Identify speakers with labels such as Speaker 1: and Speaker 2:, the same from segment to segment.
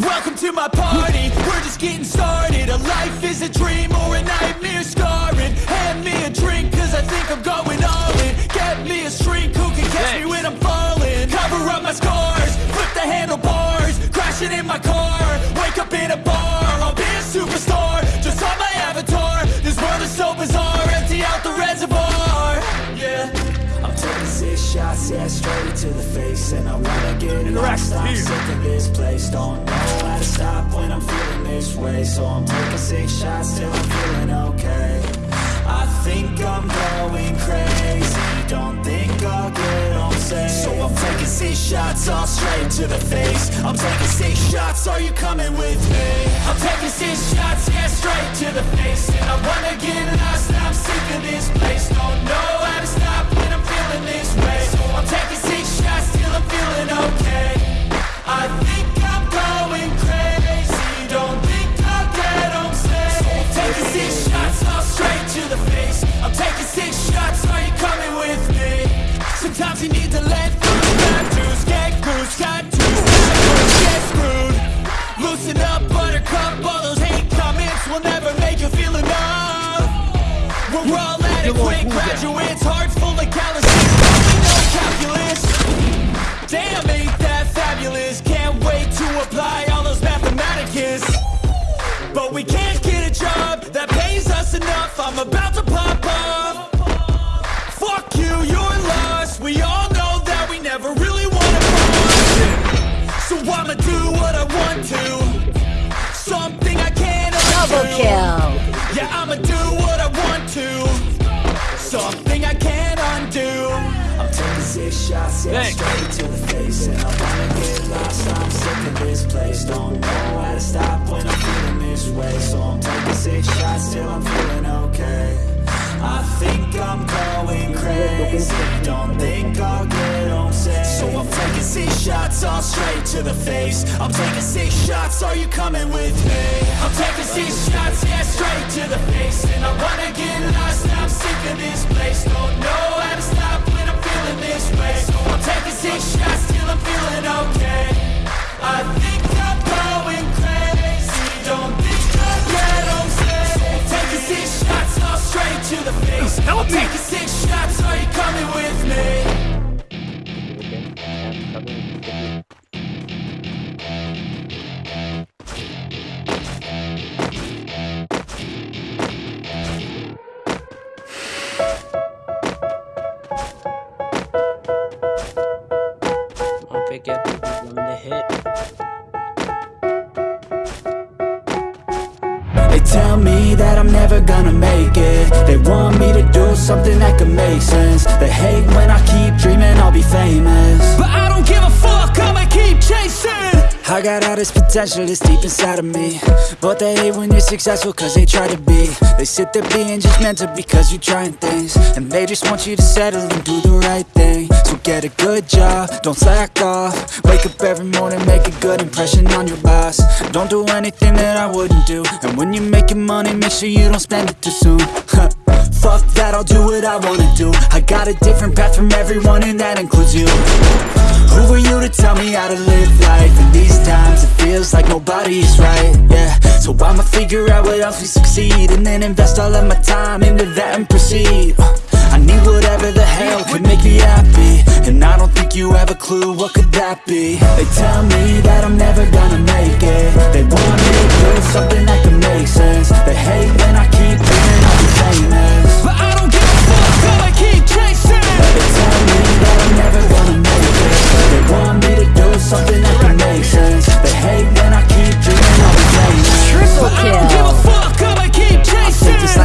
Speaker 1: Welcome to my party, we're just getting started. A life is a dream or a nightmare scarring. Hand me a drink cause I think I'm going all in. Get me a shrink who can catch me when I'm falling? Cover up my scars, flip the handlebars. Crashing in my car, wake up in a bar. I'll be a superstar, just on my yeah, straight to the face And I wanna get lost, I'm sick of this place Don't know how to stop when I'm feeling this way. So I'm taking six shots till I'm feeling okay. I think I'm going crazy. Don't think I'll get home safe. So I'm taking six shots all straight to the face. I'm taking six shots, are you coming with me? I'm taking six shots, yeah, straight to the face. And I wanna get lost, I'm sick of this place. Don't know job that pays us enough. I'm about to pop off. Fuck you, you're lost. We all know that we never really wanna So I'ma do what I want to. Something I can't
Speaker 2: Double kill.
Speaker 1: Of this place. Don't know how to stop when I'm feeling this way. So I'm taking six shots till I'm feeling okay. I think I'm going crazy. Don't think I'll get home safe. So I'm taking six shots all straight to the face. I'm taking six shots, are you coming with me? I'm taking six shots, yeah, straight to the face. And I wanna get lost, I'm sick of this place. Don't know how to stop make it. They want me to do something that could make sense. They hate when I keep dreaming I'll be famous. But I don't give a fuck, I got all this potential that's deep inside of me. But they hate when you're successful cause they try to be. They sit there being just mental because you're trying things. And they just want you to settle and do the right thing. So get a good job, don't slack off. Wake up every morning, make a good impression on your boss. Don't do anything that I wouldn't do. And when you're making money, make sure you don't spend it too soon. Fuck that, I'll do what I wanna do. I got a different path from everyone and that includes you. Who are you to tell me how to live life? Feels like nobody's right, yeah. So I'ma figure out what else we succeed And then invest all of my time into that and proceed. Uh, I need whatever the hell could make me happy And I don't think you have a clue what could that be. They tell me that I'm never gonna make it. They want me to do something that can make sense. They hate when I keep dreaming I'll famous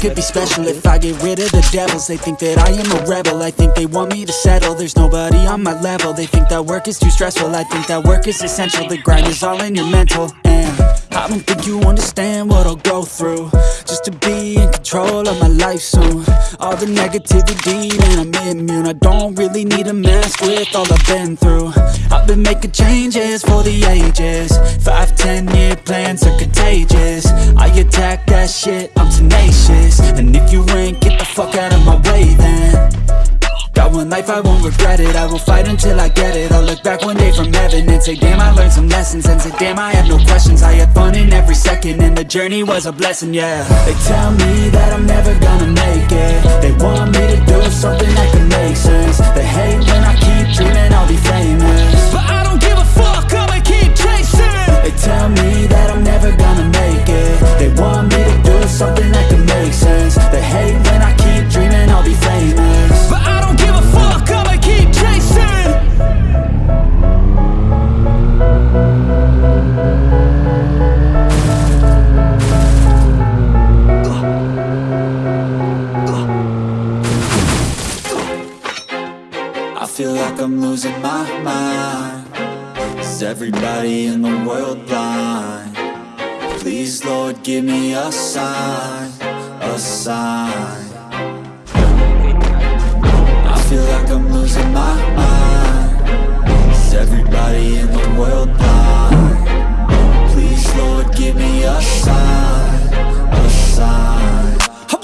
Speaker 1: could be special if I get rid of the devils. They think that I am a rebel, I think they want me to settle. There's nobody on my level, they think that work is too stressful. I think that work is essential, the grind is all in your mental. And I don't think you understand what I'll go through. Just to be in control of my life soon. All the negativity, man, I'm immune. I don't really need a mask with all I've been through. I've been making changes for the ages. Five, ten year plans are contagious. I attack that shit, I'm tenacious. And if you ain't, get the fuck out of my way then Got one life, I won't regret it. I will fight until I get it. I'll look back one day from heaven And say damn I learned some lessons. And say damn I have no questions. I had fun in every second And the journey was a blessing, yeah. They tell me that I'm never gonna make it. They want me to do something that can make sense. They hate when I keep dreaming I'll be famous.
Speaker 2: But I don't give a fuck, I'ma keep chasing.
Speaker 1: They tell me that I'm never gonna make it. They want me to do something that can make sense Is everybody in the world blind? Please, Lord, give me a sign A sign I feel like I'm losing my mind Is everybody in the world blind? Please, Lord, give me a sign A sign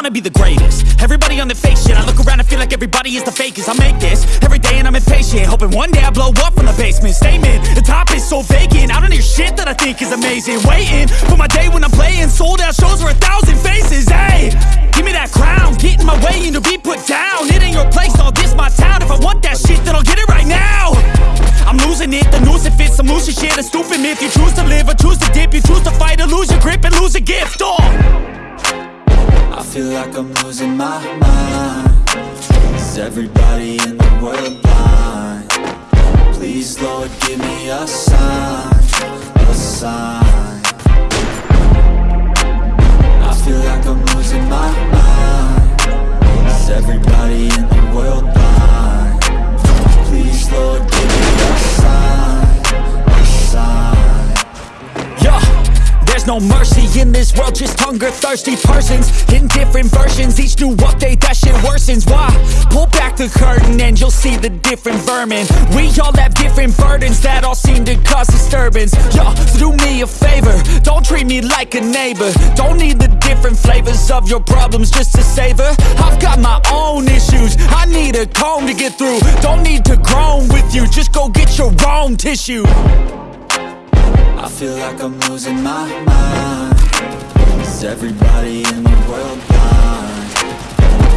Speaker 2: wanna be the greatest. Everybody on the fake shit I look around and feel like everybody is the fakest. I make this every day and I'm impatient Hoping one day I blow up from the basement. Statement, the top is so vacant. I don't hear shit that I think is amazing. Waiting for my day when I'm playing. Sold out shows for a thousand faces Hey, give me that crown Get in my way and to be put down. It ain't your place, all this my town. If I want that shit then I'll get it right now. I'm losing it, the noose it fits Some loose shit, a stupid myth You choose to live or choose to dip. You choose to fight or lose your grip and lose a gift Oh
Speaker 1: I feel like I'm losing my mind Is everybody in the world blind? Please, Lord, give me a sign
Speaker 2: this world, just hunger-thirsty persons. In different versions, each new update, that shit worsens. Why? Pull back the curtain and you'll see the different vermin. We all have different burdens that all seem to cause disturbance. Yo, so do me a favor, don't treat me like a neighbor. Don't need the different flavors of your problems just to savor. I've got my own issues, I need a comb to get through. Don't need to groan with you, just go get your own tissue
Speaker 1: I feel like I'm losing my mind Is everybody in the world blind?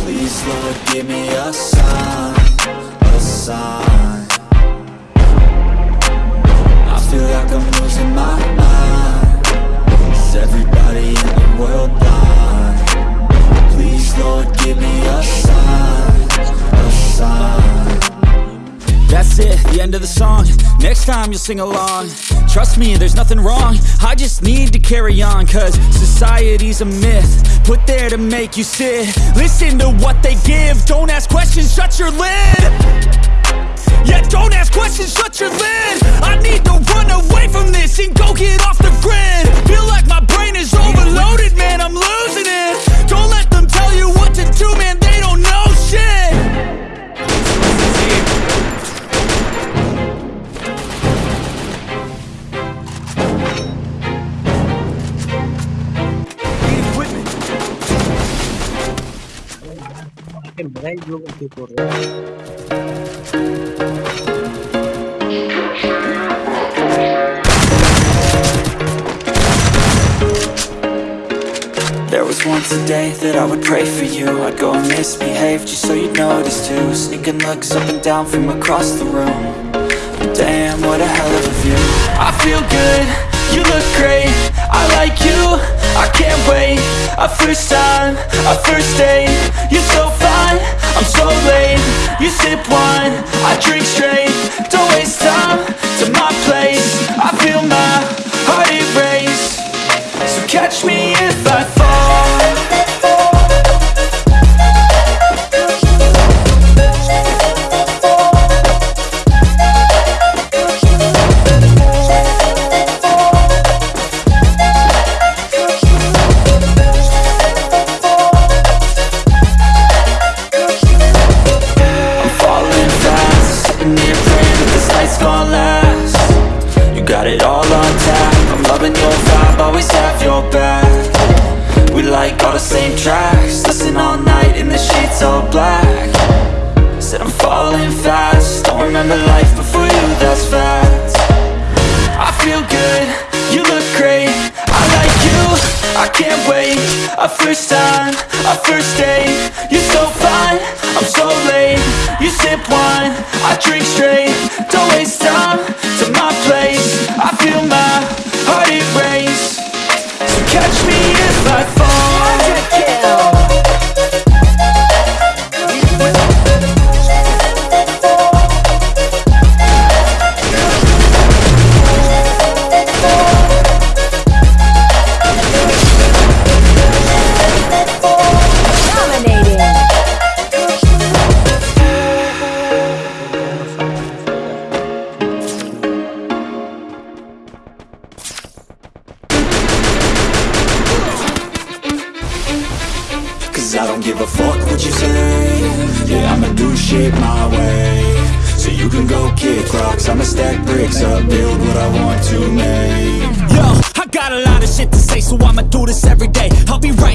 Speaker 1: Please, Lord, give me a sign A sign
Speaker 2: end of the song. Next time you'll sing along. Trust me, there's nothing wrong. I just need to carry on Cause society's a myth Put there to make you sit. Listen to what they give. Don't ask questions, shut your lid. Yeah, don't ask questions, shut your lid. I need to run away from this And go get off the grid. Feel like my brain is overloaded, man I'm losing it. Don't let them tell you what to do, man They don't know shit
Speaker 1: There was once a day that I would pray for you. I'd go and misbehave just so you'd notice too. Sneaking looks up and down from across the room. But Damn, what a hell of a view.
Speaker 2: I feel good, you look great I like you, I can't wait. A first time, a first date. You're so fine, I'm so late. You sip wine, I drink straight. Don't waste time to my place. I feel my heart erase. So catch me if I fall
Speaker 1: like all the same tracks. Listen all night in the sheets all black. Said I'm falling fast. Don't remember life before you, that's facts I feel good, you look great. I like you, I can't wait. A first time, a first date. You're so fine, I'm so late. You sip wine, I drink straight. Don't waste time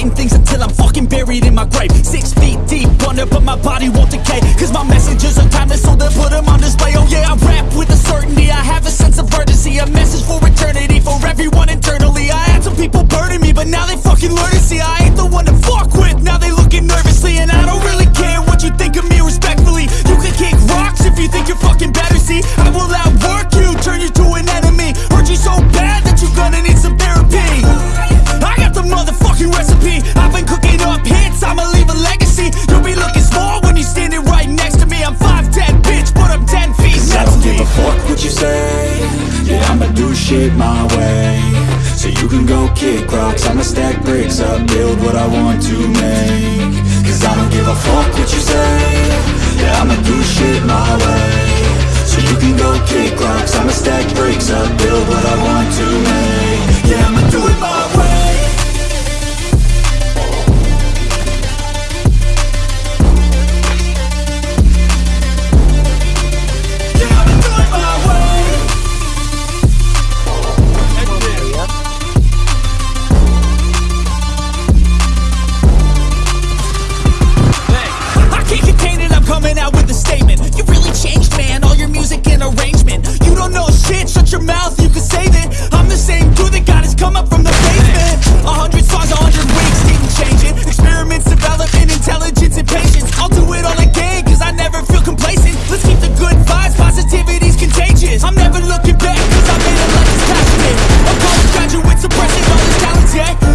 Speaker 1: Writing things until I'm fucking buried in my grave. Six feet deep under But my body won't decay Cause my messages are timeless So they'll put them on display. Oh yeah, I rap with a Build what I want to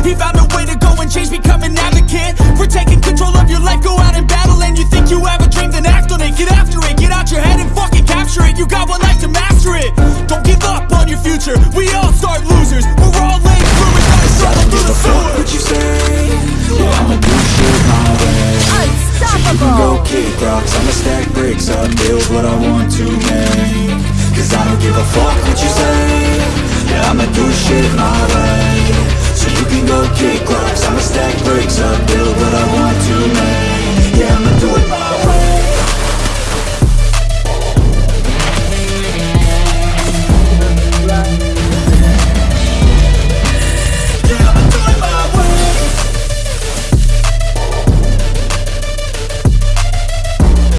Speaker 1: He found a way to go and change, become an advocate. For taking control of your life, go out and battle And you think you have a dream, then act on it. Get after it, get out your head and fucking capture it. You got one life to master it. Don't give up on your future, we all start losers. We're all late bloomers, gotta struggle through the sewer what you say? Yeah, I'ma do shit my way.
Speaker 3: Unstoppable.
Speaker 1: Go kick rocks, I'ma stack bricks up Build what I want to make. Cause I don't give a fuck what you say. Yeah, I'ma do shit my way so you can go kick rocks. I'ma stack bricks up, build what I want to make. Yeah, I'ma do it